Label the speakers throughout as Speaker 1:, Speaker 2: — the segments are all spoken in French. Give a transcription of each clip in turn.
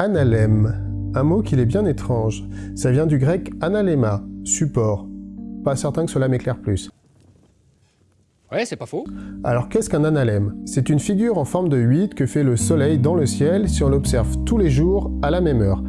Speaker 1: Analème, un mot qu'il est bien étrange. Ça vient du grec analema, support. Pas certain que cela m'éclaire plus.
Speaker 2: Ouais, c'est pas faux.
Speaker 1: Alors qu'est-ce qu'un analème C'est une figure en forme de 8 que fait le soleil dans le ciel si on l'observe tous les jours à la même heure.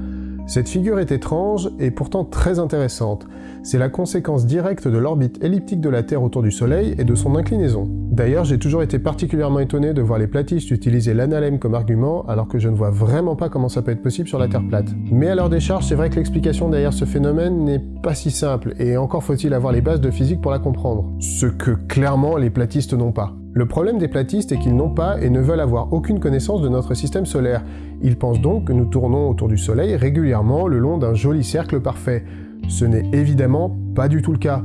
Speaker 1: Cette figure est étrange et pourtant très intéressante. C'est la conséquence directe de l'orbite elliptique de la Terre autour du Soleil et de son inclinaison. D'ailleurs, j'ai toujours été particulièrement étonné de voir les platistes utiliser l'analème comme argument, alors que je ne vois vraiment pas comment ça peut être possible sur la Terre plate. Mais à leur décharge, c'est vrai que l'explication derrière ce phénomène n'est pas si simple, et encore faut-il avoir les bases de physique pour la comprendre. Ce que clairement les platistes n'ont pas. Le problème des platistes est qu'ils n'ont pas et ne veulent avoir aucune connaissance de notre système solaire. Ils pensent donc que nous tournons autour du Soleil régulièrement le long d'un joli cercle parfait. Ce n'est évidemment pas du tout le cas.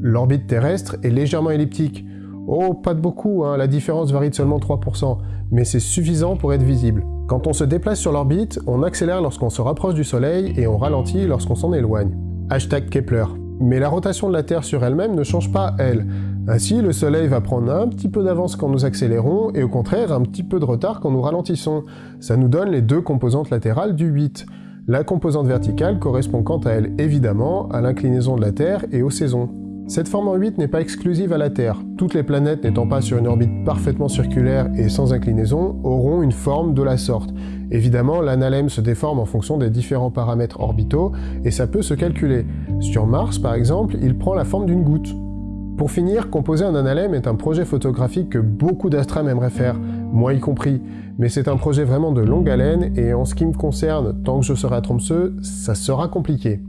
Speaker 1: L'orbite terrestre est légèrement elliptique. Oh, pas de beaucoup, hein, la différence varie de seulement 3%, mais c'est suffisant pour être visible. Quand on se déplace sur l'orbite, on accélère lorsqu'on se rapproche du Soleil et on ralentit lorsqu'on s'en éloigne. Hashtag Kepler. Mais la rotation de la Terre sur elle-même ne change pas, elle. Ainsi, le Soleil va prendre un petit peu d'avance quand nous accélérons, et au contraire un petit peu de retard quand nous ralentissons. Ça nous donne les deux composantes latérales du 8. La composante verticale correspond quant à elle évidemment à l'inclinaison de la Terre et aux saisons. Cette forme en 8 n'est pas exclusive à la Terre. Toutes les planètes n'étant pas sur une orbite parfaitement circulaire et sans inclinaison auront une forme de la sorte. Évidemment, l'analème se déforme en fonction des différents paramètres orbitaux et ça peut se calculer. Sur Mars, par exemple, il prend la forme d'une goutte. Pour finir, composer un analème est un projet photographique que beaucoup d'astrams aimeraient faire, moi y compris, mais c'est un projet vraiment de longue haleine et en ce qui me concerne, tant que je serai à Tromsø, ça sera compliqué.